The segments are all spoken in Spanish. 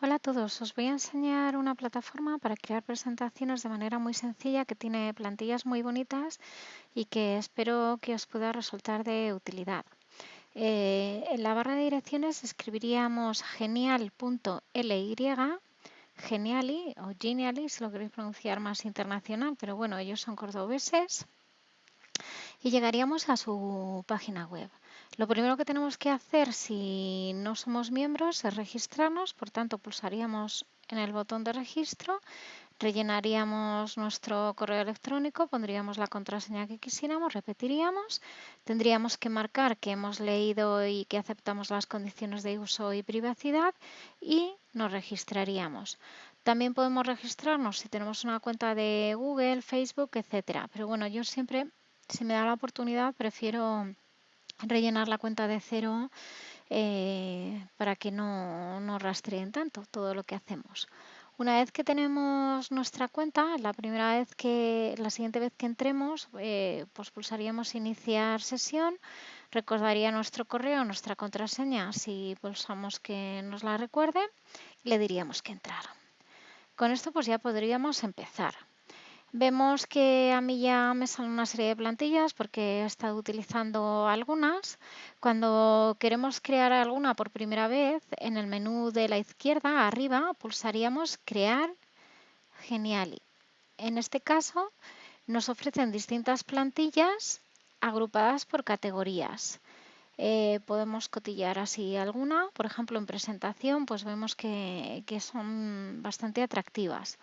Hola a todos, os voy a enseñar una plataforma para crear presentaciones de manera muy sencilla que tiene plantillas muy bonitas y que espero que os pueda resultar de utilidad. Eh, en la barra de direcciones escribiríamos genial.ly, geniali o geniali si lo queréis pronunciar más internacional, pero bueno, ellos son cordobeses y llegaríamos a su página web. Lo primero que tenemos que hacer si no somos miembros es registrarnos, por tanto pulsaríamos en el botón de registro, rellenaríamos nuestro correo electrónico, pondríamos la contraseña que quisiéramos, repetiríamos, tendríamos que marcar que hemos leído y que aceptamos las condiciones de uso y privacidad y nos registraríamos. También podemos registrarnos si tenemos una cuenta de Google, Facebook, etcétera. Pero bueno, yo siempre si me da la oportunidad, prefiero rellenar la cuenta de cero eh, para que no, no rastreen tanto todo lo que hacemos. Una vez que tenemos nuestra cuenta, la primera vez que, la siguiente vez que entremos, eh, pues pulsaríamos iniciar sesión, recordaría nuestro correo, nuestra contraseña, si pulsamos que nos la recuerde, y le diríamos que entrar. Con esto pues ya podríamos empezar. Vemos que a mí ya me salen una serie de plantillas porque he estado utilizando algunas. Cuando queremos crear alguna por primera vez, en el menú de la izquierda arriba pulsaríamos Crear Geniali. En este caso nos ofrecen distintas plantillas agrupadas por categorías. Eh, podemos cotillar así alguna, por ejemplo en presentación, pues vemos que, que son bastante atractivas.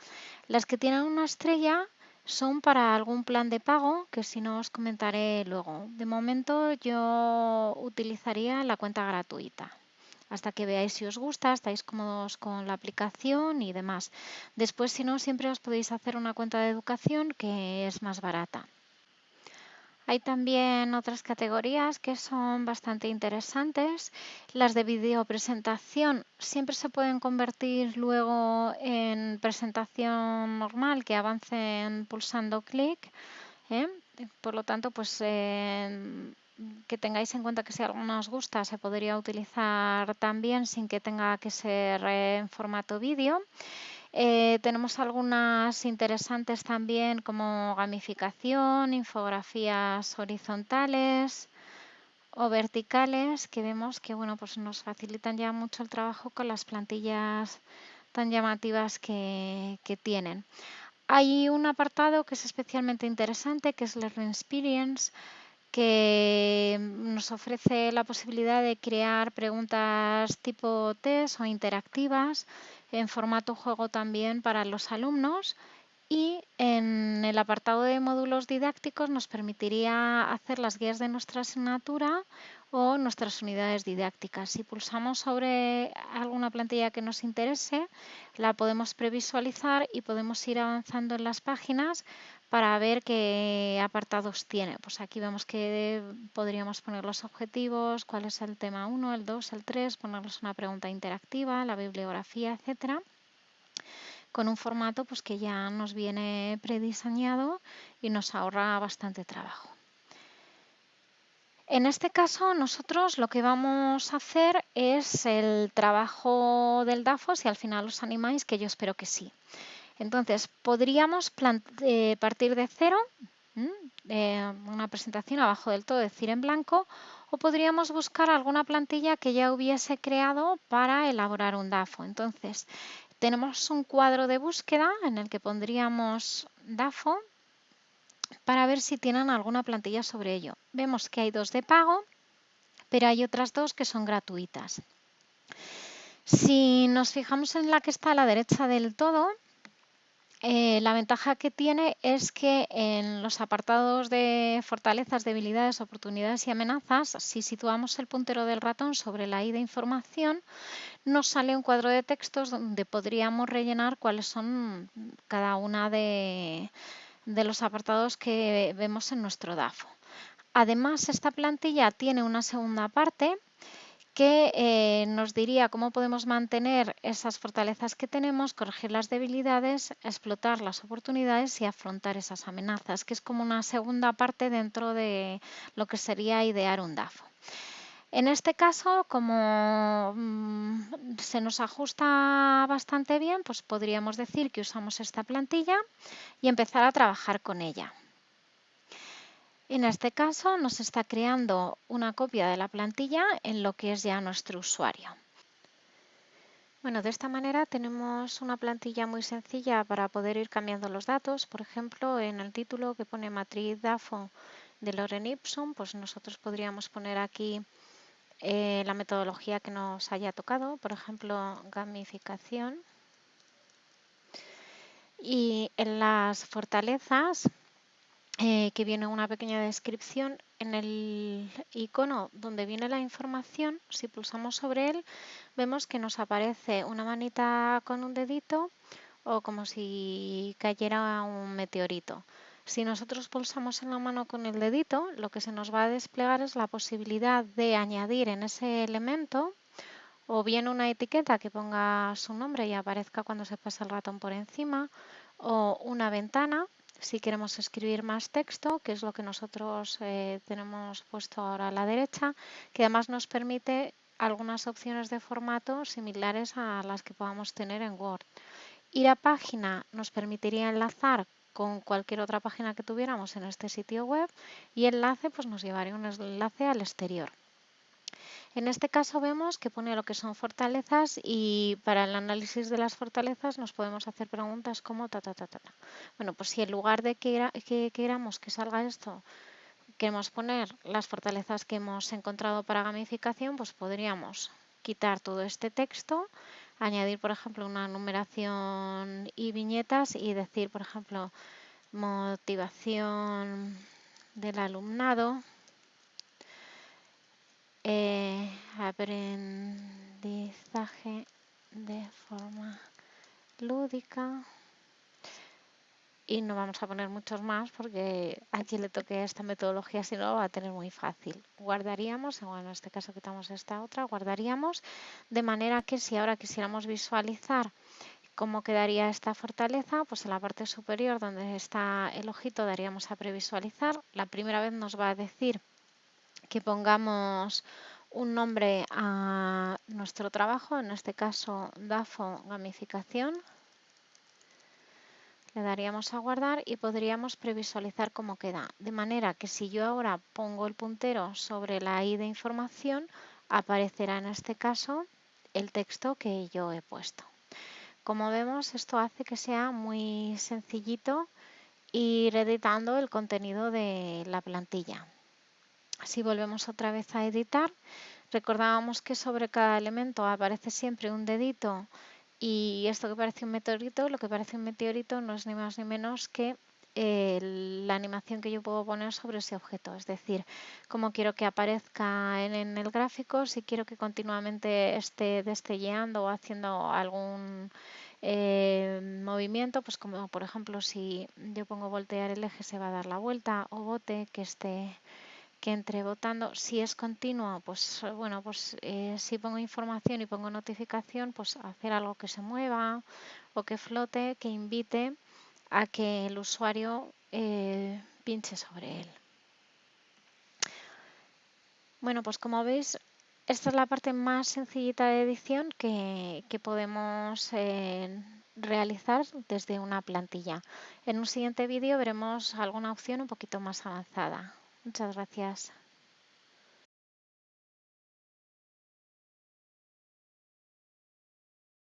Las que tienen una estrella son para algún plan de pago que si no os comentaré luego. De momento yo utilizaría la cuenta gratuita hasta que veáis si os gusta, estáis cómodos con la aplicación y demás. Después, si no, siempre os podéis hacer una cuenta de educación que es más barata. Hay también otras categorías que son bastante interesantes. Las de videopresentación siempre se pueden convertir luego en presentación normal que avancen pulsando clic. ¿eh? Por lo tanto, pues eh, que tengáis en cuenta que si alguna os gusta se podría utilizar también sin que tenga que ser eh, en formato vídeo. Eh, tenemos algunas interesantes también como gamificación, infografías horizontales o verticales que vemos que bueno, pues nos facilitan ya mucho el trabajo con las plantillas tan llamativas que, que tienen. Hay un apartado que es especialmente interesante que es Learning Experience que nos ofrece la posibilidad de crear preguntas tipo test o interactivas en formato juego también para los alumnos y en el apartado de módulos didácticos nos permitiría hacer las guías de nuestra asignatura o nuestras unidades didácticas. Si pulsamos sobre alguna plantilla que nos interese, la podemos previsualizar y podemos ir avanzando en las páginas para ver qué apartados tiene. Pues aquí vemos que podríamos poner los objetivos, cuál es el tema 1, el 2, el 3, ponerles una pregunta interactiva, la bibliografía, etcétera con un formato pues, que ya nos viene prediseñado y nos ahorra bastante trabajo. En este caso, nosotros lo que vamos a hacer es el trabajo del DAFO, si al final os animáis, que yo espero que sí. Entonces, podríamos eh, partir de cero, una presentación abajo del todo, decir en blanco, o podríamos buscar alguna plantilla que ya hubiese creado para elaborar un DAFO. Entonces, tenemos un cuadro de búsqueda en el que pondríamos DAFO para ver si tienen alguna plantilla sobre ello. Vemos que hay dos de pago, pero hay otras dos que son gratuitas. Si nos fijamos en la que está a la derecha del todo, eh, la ventaja que tiene es que en los apartados de fortalezas, debilidades, oportunidades y amenazas, si situamos el puntero del ratón sobre la I de información, nos sale un cuadro de textos donde podríamos rellenar cuáles son cada una de, de los apartados que vemos en nuestro DAFO. Además, esta plantilla tiene una segunda parte que eh, nos diría cómo podemos mantener esas fortalezas que tenemos, corregir las debilidades, explotar las oportunidades y afrontar esas amenazas, que es como una segunda parte dentro de lo que sería idear un DAFO. En este caso, como mm, se nos ajusta bastante bien, pues podríamos decir que usamos esta plantilla y empezar a trabajar con ella. En este caso nos está creando una copia de la plantilla en lo que es ya nuestro usuario. Bueno, de esta manera tenemos una plantilla muy sencilla para poder ir cambiando los datos. Por ejemplo, en el título que pone matriz DAFO de Loren Ipsum, pues nosotros podríamos poner aquí eh, la metodología que nos haya tocado, por ejemplo, gamificación. Y en las fortalezas eh, que viene una pequeña descripción. En el icono donde viene la información, si pulsamos sobre él, vemos que nos aparece una manita con un dedito o como si cayera un meteorito. Si nosotros pulsamos en la mano con el dedito, lo que se nos va a desplegar es la posibilidad de añadir en ese elemento o bien una etiqueta que ponga su nombre y aparezca cuando se pasa el ratón por encima, o una ventana si queremos escribir más texto, que es lo que nosotros eh, tenemos puesto ahora a la derecha, que además nos permite algunas opciones de formato similares a las que podamos tener en Word. Ir a página nos permitiría enlazar con cualquier otra página que tuviéramos en este sitio web y enlace pues nos llevaría un enlace al exterior. En este caso vemos que pone lo que son fortalezas y para el análisis de las fortalezas nos podemos hacer preguntas como ta ta ta ta. Bueno, pues si en lugar de que, que queramos que salga esto, queremos poner las fortalezas que hemos encontrado para gamificación, pues podríamos quitar todo este texto, añadir, por ejemplo, una numeración y viñetas y decir, por ejemplo, motivación del alumnado, eh, aprendizaje de forma lúdica y no vamos a poner muchos más porque a quien le toque esta metodología si no va a tener muy fácil. Guardaríamos, bueno, en este caso quitamos esta otra, guardaríamos de manera que si ahora quisiéramos visualizar cómo quedaría esta fortaleza, pues en la parte superior donde está el ojito daríamos a previsualizar. La primera vez nos va a decir que pongamos un nombre a nuestro trabajo, en este caso DAFO Gamificación. Le daríamos a guardar y podríamos previsualizar cómo queda. De manera que si yo ahora pongo el puntero sobre la I de información, aparecerá en este caso el texto que yo he puesto. Como vemos, esto hace que sea muy sencillito ir editando el contenido de la plantilla. Si volvemos otra vez a editar, recordábamos que sobre cada elemento aparece siempre un dedito y esto que parece un meteorito, lo que parece un meteorito no es ni más ni menos que eh, la animación que yo puedo poner sobre ese objeto. Es decir, cómo quiero que aparezca en, el gráfico, si quiero que continuamente esté destelleando o haciendo algún eh, movimiento, pues como por ejemplo si yo pongo voltear el eje se va a dar la vuelta o bote que esté que entre votando, si es continuo, pues bueno, pues eh, si pongo información y pongo notificación, pues hacer algo que se mueva o que flote, que invite a que el usuario eh, pinche sobre él. Bueno, pues como veis, esta es la parte más sencillita de edición que, podemos eh, realizar desde una plantilla. En un siguiente vídeo veremos alguna opción un poquito más avanzada. Muchas gracias.